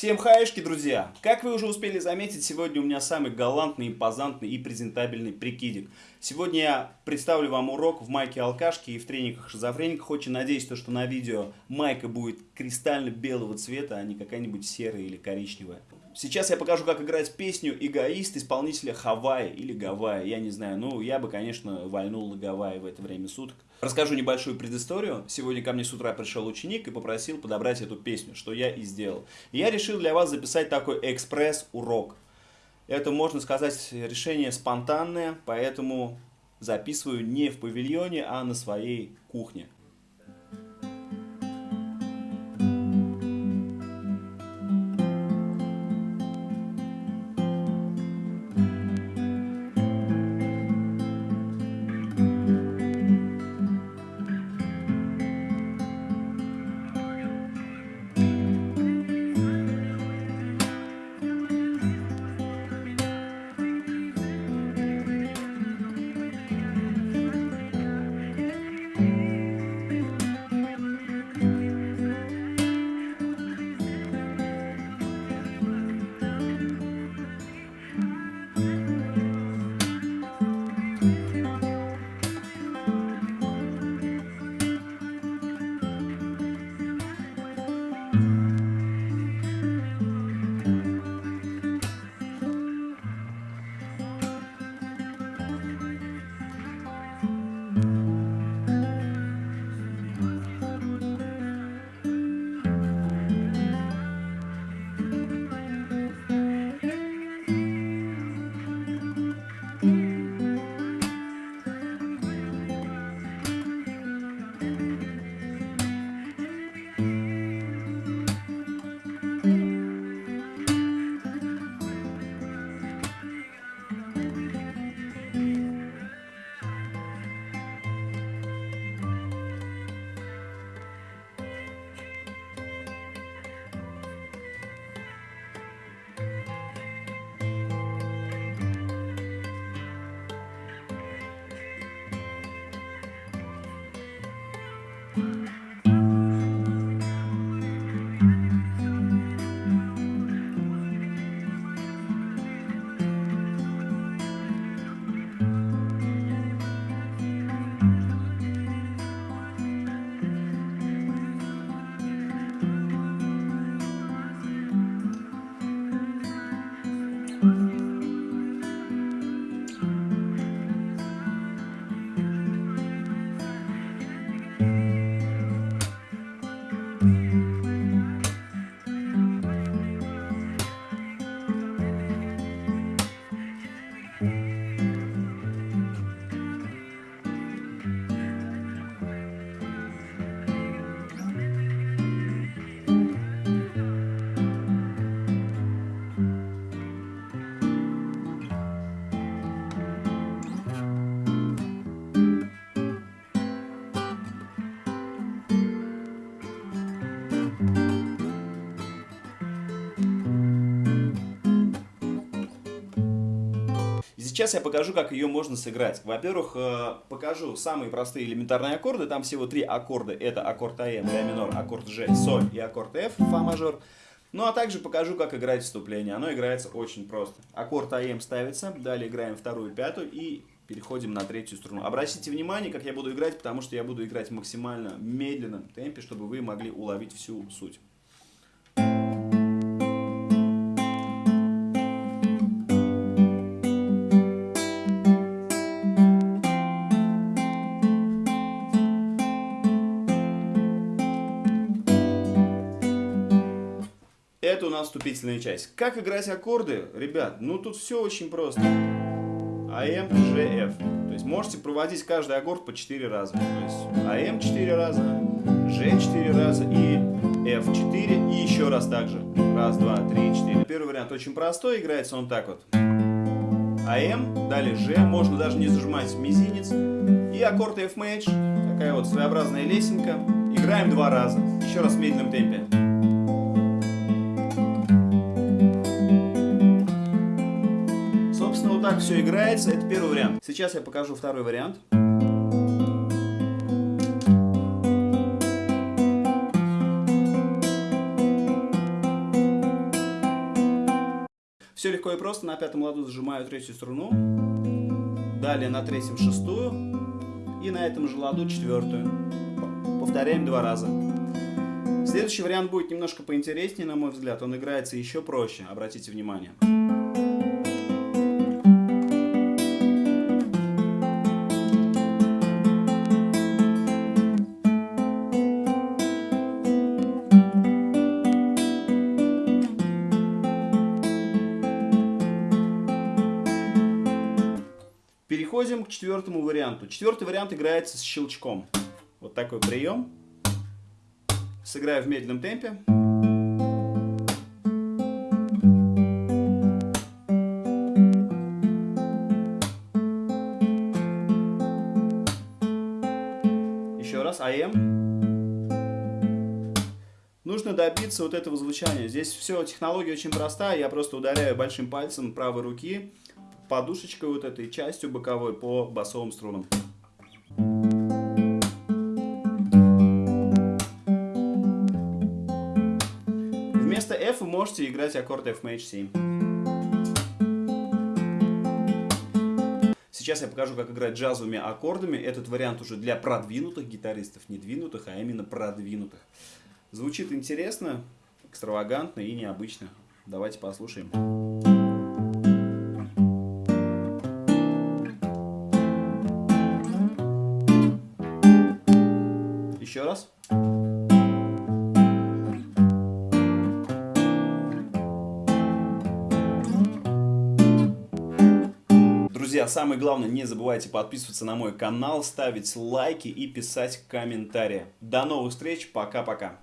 Всем хаешки, друзья! Как вы уже успели заметить, сегодня у меня самый галантный, импозантный и презентабельный прикидик. Сегодня я представлю вам урок в майке алкашки и в трениках шизофрениках. Очень надеюсь, то, что на видео майка будет кристально белого цвета, а не какая-нибудь серая или коричневая. Сейчас я покажу, как играть песню «Эгоист» исполнителя Хавайи или Гавайи. Я не знаю, ну, я бы, конечно, вальнул на Гавайи в это время суток. Расскажу небольшую предысторию. Сегодня ко мне с утра пришел ученик и попросил подобрать эту песню, что я и сделал. Я решил для вас записать такой экспресс-урок. Это, можно сказать, решение спонтанное, поэтому записываю не в павильоне, а на своей кухне. Bye. Сейчас я покажу, как ее можно сыграть. Во-первых, э, покажу самые простые элементарные аккорды. Там всего три аккорда. Это аккорд АМ, ля минор, аккорд Ж, соль и аккорд Ф, фа мажор. Ну а также покажу, как играть вступление. Оно играется очень просто. Аккорд АМ ставится, далее играем вторую, пятую и переходим на третью струну. Обратите внимание, как я буду играть, потому что я буду играть максимально медленном темпе, чтобы вы могли уловить всю суть. Это у нас вступительная часть. Как играть аккорды? Ребят, ну тут все очень просто. АМ, Ж, Ф. То есть можете проводить каждый аккорд по 4 раза. То есть АМ 4 раза, Ж 4 раза и F 4 и еще раз также. Раз, два, три, четыре. Первый вариант очень простой, играется он так вот. АМ, далее Ж, можно даже не зажимать мизинец. И аккорд F major, такая вот своеобразная лесенка. Играем два раза, еще раз в медленном темпе. Так все играется. Это первый вариант. Сейчас я покажу второй вариант. Все легко и просто. На пятом ладу зажимаю третью струну. Далее на третьем шестую. И на этом же ладу четвертую. Повторяем два раза. Следующий вариант будет немножко поинтереснее, на мой взгляд. Он играется еще проще, обратите внимание. Переходим к четвертому варианту. Четвертый вариант играется с щелчком. Вот такой прием. Сыграю в медленном темпе. Еще раз. АМ. Нужно добиться вот этого звучания. Здесь все, технология очень простая. Я просто ударяю большим пальцем правой руки подушечкой вот этой частью боковой по басовым струнам. Вместо F вы можете играть аккорд F Maj 7. Сейчас я покажу, как играть джазовыми аккордами. Этот вариант уже для продвинутых гитаристов, не двинутых, а именно продвинутых. Звучит интересно, экстравагантно и необычно. Давайте послушаем. Друзья, самое главное, не забывайте подписываться на мой канал, ставить лайки и писать комментарии. До новых встреч, пока-пока.